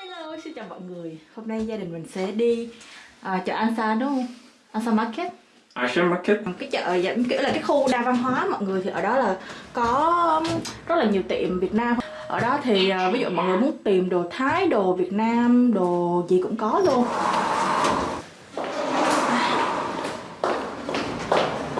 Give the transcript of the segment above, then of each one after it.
Hello, xin chào mọi người. Hôm nay gia đình mình sẽ đi à, chợ Ansan đúng không? Ansan Market. Asian Market. Cái chợ dẫn kiểu là cái khu đa văn hóa mọi người Thì ở đó là có rất là nhiều tiệm Việt Nam. Ở đó thì à, ví dụ mọi người muốn tìm đồ Thái, đồ Việt Nam, đồ gì cũng có luôn.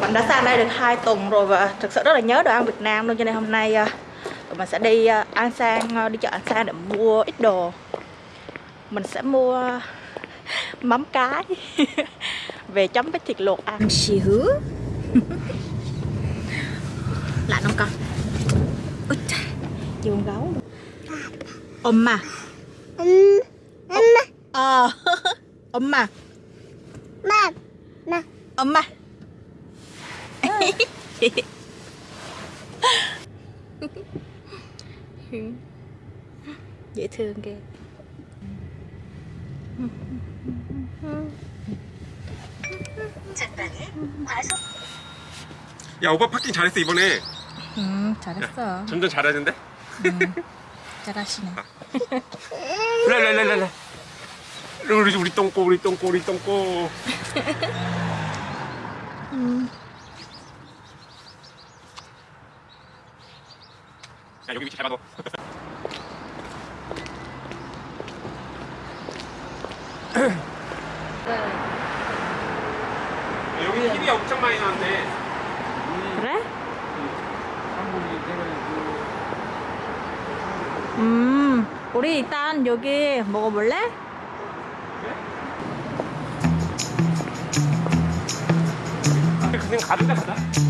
Mình đã sang đây được 2 tuần rồi và thực sự rất là nhớ đồ ăn Việt Nam luôn. Cho nên hôm nay tụi mình sẽ đi à, An Sang, à, đi chợ An Sang để mua ít đồ mình sẽ mua mắm cái về chấm với thịt luộc ăn. Xíu lại không con. Ôi trời giường gấu ôm mà. Ôm mà. Ờ. Ôm mà. Mà. Mà. Ôm mà. Ờ. Dễ thương kìa. 야 오빠 파킹 잘했어 이번에. 음 잘했어. 점점 잘하는데? 잘하시네. 랄랄랄랄라. 우리 우리 똥꼬 우리 똥꼬 우리 똥꼬. 야 여기 위치 잘 봐도 여기 TV가 엄청 많이 나왔네 그래? 음 우리 일단 여기 먹어볼래? 그냥 가든가 가자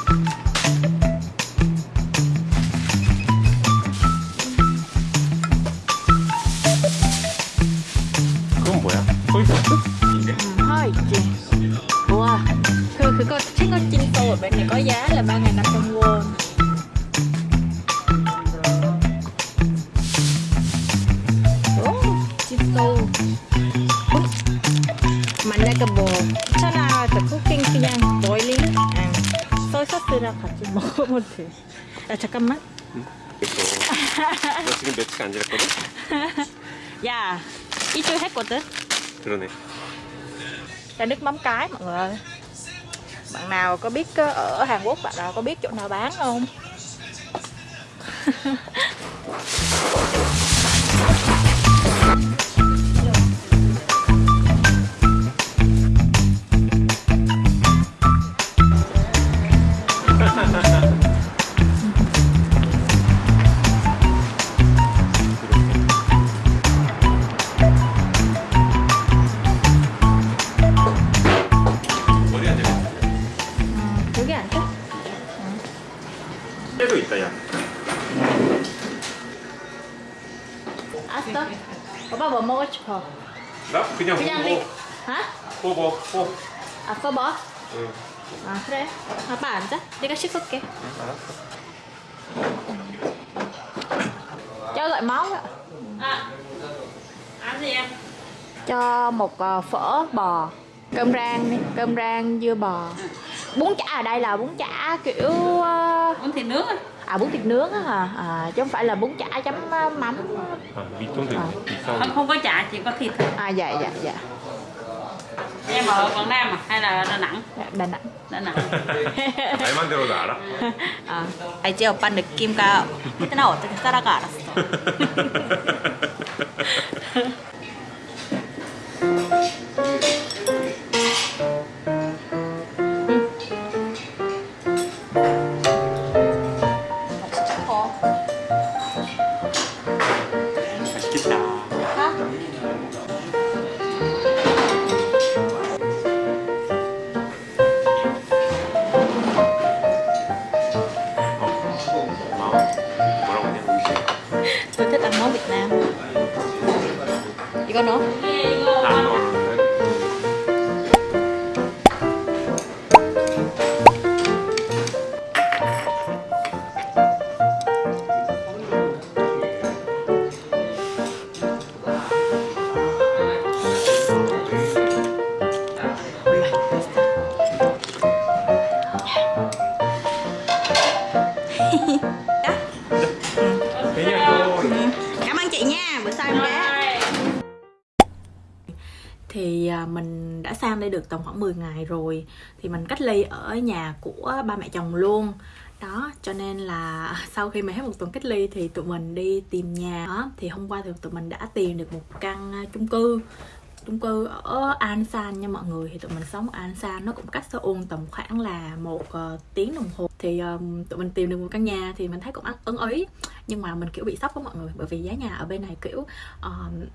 소이 소스랑 같이 먹으면 돼. 야 잠깐만. 됐어 나 지금 며칠 안 지났거든? 야 이쪽 했거든. 그러네 Chai nước mắm cái mọi người ơi Bạn nào có biết ờ, ở Hàn Quốc bạn nào có biết chỗ nào bán không? 때도 있다 야 알았어 오빠 뭐 먹고 싶어? 나 그냥 그냥 리 호보 hả? 호보 호 아 써봐 응 아 그래 아빠 앉아 내가 씻을게 알았어 cho loại máu ạ ăn gì em cho một ờ, phở bò cơm rang đi cơm rang dưa bò bún chả ở đây là bún chả kiểu ờ, muốn thịt nướng á à bún thịt nướng á hả à, chứ không phải là bún chả chấm ờ, mắm 아 밑동도 있네 không 비싸 không có chả chỉ có thịt thôi à dạ dạ dạ em ở Quảng Nam à hay là Đà Nẵng Dạ, đà nẵng Đà Nẵng 말만 들어도 알아 아 알지 오빠 느낌가 나 어떻게 살아가 알았어 Đây được tầm khoảng 10 ngày rồi. Thì mình cách ly ở nhà của ba mẹ chồng luôn. Đó cho nên là sau khi mà hết một tuần cách ly thì tụi mình đi tìm nhà. Đó thì hôm qua thì tụi mình đã tìm được một căn chung cư chung cư ở An San nha mọi người. Thì tụi mình sống ở An San nó cũng cách Seoul tầm khoảng là một uh, tiếng đồng hồ thì um, tụi mình tìm được một căn nhà thì mình thấy cũng ấn ý. Nhưng mà mình kiểu bị sốc với mọi người bởi vì giá nhà ở bên này kiểu uh,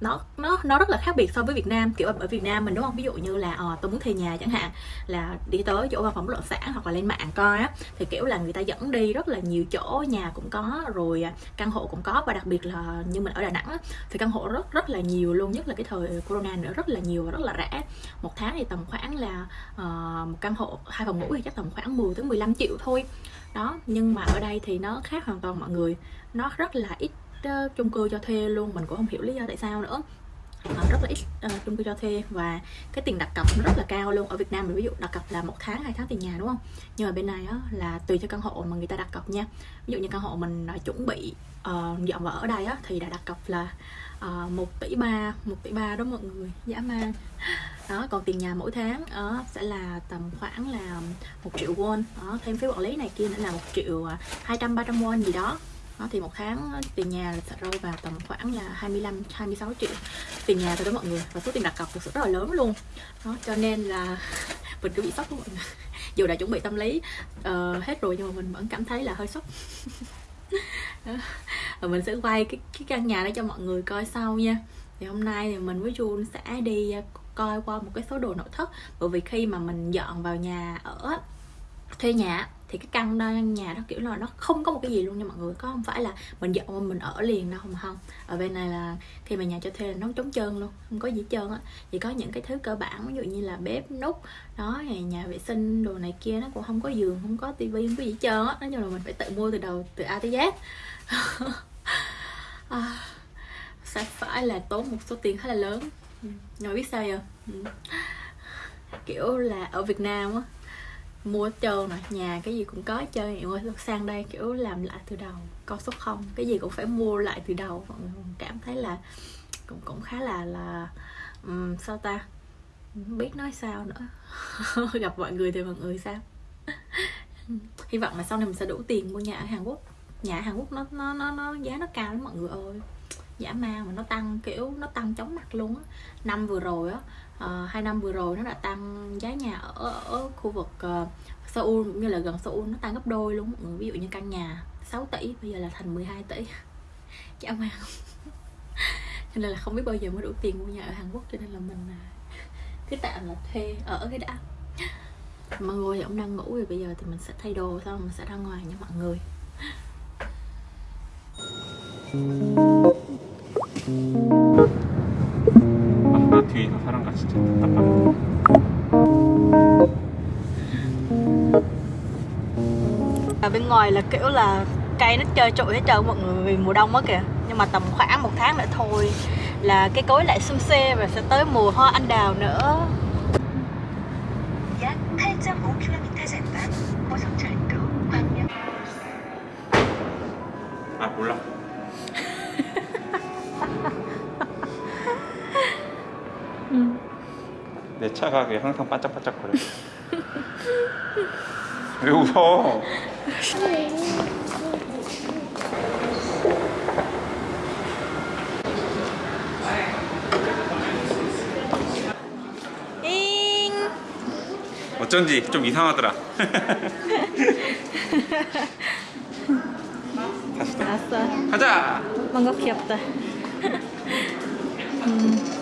nó nó nó rất là khác biệt so với Việt Nam. Kiểu ở Việt Nam mình đúng không? Ví dụ như là ờ, uh, tôi muốn thuê nhà chẳng hạn là đi tới chỗ văn phòng bất động sản hoặc là lên mạng coi á thì kiểu là người ta dẫn đi rất là nhiều chỗ nhà cũng có rồi à, căn hộ cũng có. Và đặc biệt là như mình ở Đà Nẵng á, thì căn hộ rất rất là nhiều luôn nhất là cái thời corona nữa rất là nhiều và rất là rẻ. Một tháng thì tầm khoảng là uh, một căn hộ hai phòng ngủ thì chắc tầm khoảng 10 tới 15 triệu thôi đó nhưng mà ở đây thì nó khác hoàn toàn mọi người. Nó rất là ít uh, chung cư cho thuê luôn mình cũng không hiểu lý do tại sao nữa. Uh, rất là ít uh, chung cư cho thuê và cái tiền đặt cọc nó rất là cao luôn. Ở Việt Nam mình ví dụ đặt cọc là một tháng hai tháng tiền nhà đúng không? Nhưng mà bên này á là tùy theo căn hộ mà người ta đặt cọc nha. Ví dụ như căn hộ mình chuẩn bị uh, dọn vào ở đây á thì đã đặt cọc là Ờ, uh, 1 tỷ ba một tỷ ba đó mọi người. Dạ, Dã man đó còn tiền nhà mỗi tháng đó sẽ là tầm khoảng là một triệu won. Đó thêm phí quản lý này kia nữa là một triệu à, hai trăm ba trăm won gì đó. Đó, thì một tháng tiền nhà sẽ rơi vào tầm khoảng là 25 26 triệu. Tiền nhà thôi đó mọi người và số tiền đặt cọc thực sự rất là lớn luôn. Đó cho nên là mình cứ bị sốc luôn mọi người. Dù đã chuẩn bị tâm lý uh, hết rồi nhưng mà mình vẫn cảm thấy là hơi sốc. và mình sẽ quay cái, cái căn nhà đó cho mọi người coi sau nha. Thì hôm nay thì mình với Jun sẽ đi à, coi qua một cái số đồ nội thất. Bởi vì khi mà mình dọn vào nhà ở thuê nhà thì cái căn đó nhà đó kiểu là nó không có một cái gì luôn nha mọi người. Có không phải là mình dọn mình ở liền đâu mà không. Ở bên này là khi mà nhà cho thuê là nó trống trơn luôn không có gì trơn á. Chỉ có những cái thứ cơ bản ví dụ như là bếp nút đó nhà, nhà vệ sinh đồ này kia nó cũng không có giường không có tivi không có gì trơn á. Nói chung là mình phải tự mua từ đầu từ A tới Z. À, sẽ phải là tốn một số tiền khá là lớn. Ừ, Nhưng mà biết sao giờ ừ. kiểu là ở Việt Nam á mua hết trơn rồi nhà cái gì cũng có hết trơn. Nhưng sang đây kiểu làm lại từ đầu con số không. Cái gì cũng phải mua lại từ đầu. Mọi người cảm thấy là cũng cũng khá là là um, sao ta? Không biết nói sao nữa. Gặp mọi người thì mọi người sao? Hy vọng là sau này mình sẽ đủ tiền mua nhà ở Hàn Quốc. Nhà ở Hàn Quốc nó nó nó, nó giá nó cao lắm mọi người ơi. Giả ma mà nó tăng kiểu nó tăng chóng mặt luôn á. Năm vừa rồi á uh, hai năm vừa rồi nó đã tăng giá nhà ở, ở khu vực uh, Seoul cũng như là gần Seoul nó tăng gấp đôi luôn. Ừ, ví dụ như căn nhà 6 tỷ bây giờ là thành 12 tỷ. Chả mà. Cho nên là không biết bao giờ mới đủ tiền mua nhà ở Hàn Quốc cho nên là mình à, cứ tạm là thuê ở cái đã mọi người thì ông đang ngủ rồi bây giờ thì mình sẽ thay đồ xong mình sẽ ra ngoài nha mọi người. Thank you. 에 있는 사람과 진짜 답답하네. ở bên ngoài là kiểu là cây nó trơ trụi hết trơn mọi người vì mùa đông á kìa nhưng mà tầm khoảng một tháng nữa thôi là cái cối lại xum xê và sẽ tới mùa hoa anh đào nữa 약 8.5km 전방 고속철도 광명 아 몰라. 내 차가 항상 반짝반짝 거려. 왜 웃어? 잉 어쩐지 좀 이상하더라. 다시 또 알았어 가자. 뭔가 귀엽다 Ừm.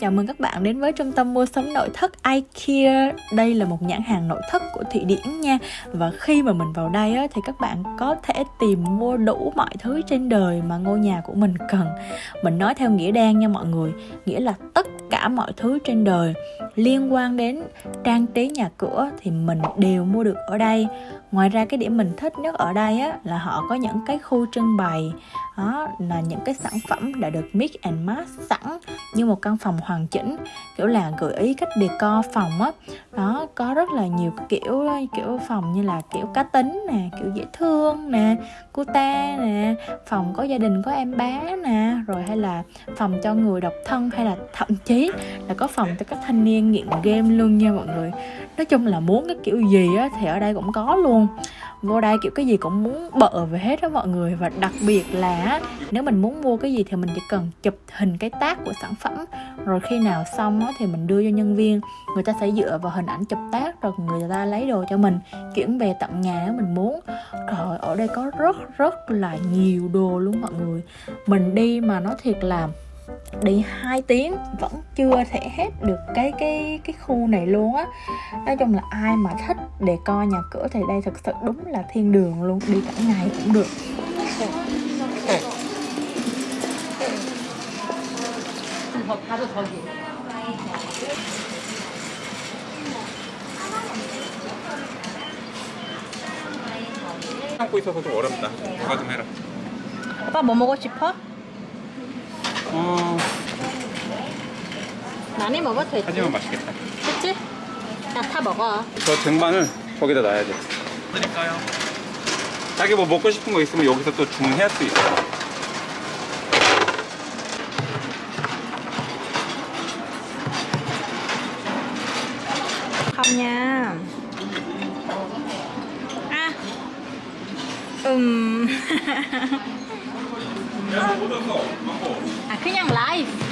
Chào mừng các bạn đến với trung tâm mua sắm nội thất IKEA. Đây là một nhãn hàng nội thất của Thụy Điển nha. Và khi mà mình vào đây á, thì các bạn có thể tìm mua đủ mọi thứ trên đời mà ngôi nhà của mình cần. Mình nói theo nghĩa đen nha mọi người Nghĩa là tất cả mọi thứ trên đời. Liên quan đến trang trí nhà cửa thì mình đều mua được ở đây. Ngoài ra cái điểm mình thích nhất ở đây á, là họ có những cái khu trưng bày, đó, là những cái sản phẩm đã được mix and match sẵn như một căn phòng hoàn chỉnh, kiểu là gợi ý cách decor phòng á. Đó, có rất là nhiều kiểu kiểu phòng như là kiểu cá tính nè, kiểu dễ thương nè cute nè, phòng có gia đình, có em bé nè, rồi hay là phòng cho người độc thân, hay là thậm chí biết là có phòng cho các thanh niên nghiện game luôn nha mọi người. Nói chung là muốn cái kiểu gì á thì ở đây cũng có luôn. Vô đây kiểu cái gì cũng muốn bợ về hết đó mọi người. Và đặc biệt là nếu mình muốn mua cái gì thì mình chỉ cần chụp hình cái tác của sản phẩm. Rồi khi nào xong á, thì mình đưa cho nhân viên. Người ta sẽ dựa vào hình ảnh chụp tác rồi người ta lấy đồ cho mình chuyển về tận nhà nếu mình muốn. Rồi ở đây có rất rất là nhiều đồ luôn mọi người. Mình đi mà nói thiệt là đi 2 tiếng vẫn chưa thể hết được cái cái cái khu này luôn á nói chung là ai mà thích để coi nhà cửa thì đây thực sự đúng là thiên đường luôn đi cả ngày cũng được 더 가도 저기. 참고 있어서 좀 어렵다. 누가 좀 해라. 오빠 뭐 먹고 싶어? 어, 많이 먹어도 되지 하지만 맛있겠다. 그치? 야다 먹어 저 등반을 거기다 놔야 돼. 드릴까요? 자기 뭐 먹고 싶은 거 있으면 여기서 또 주문해야 수 있어. nha à ừm à 그냥 라이스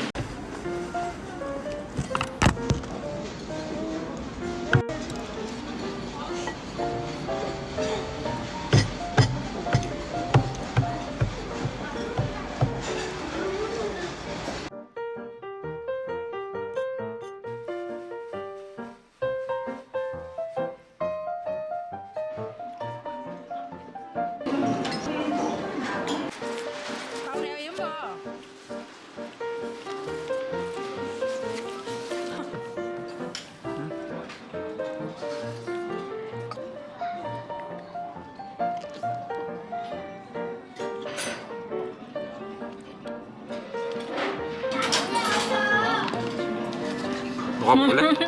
Mau.